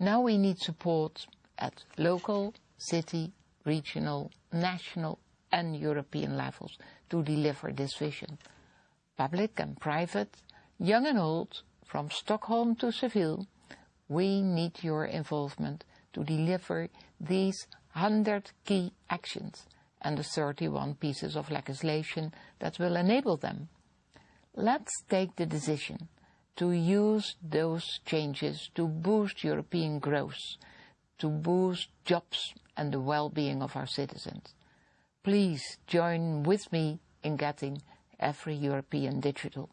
Now we need support at local, city, regional, national and European levels to deliver this vision. Public and private, young and old, from Stockholm to Seville, we need your involvement to deliver these 100 key actions and the 31 pieces of legislation that will enable them. Let's take the decision to use those changes to boost European growth, to boost jobs and the well-being of our citizens. Please join with me in getting every European digital.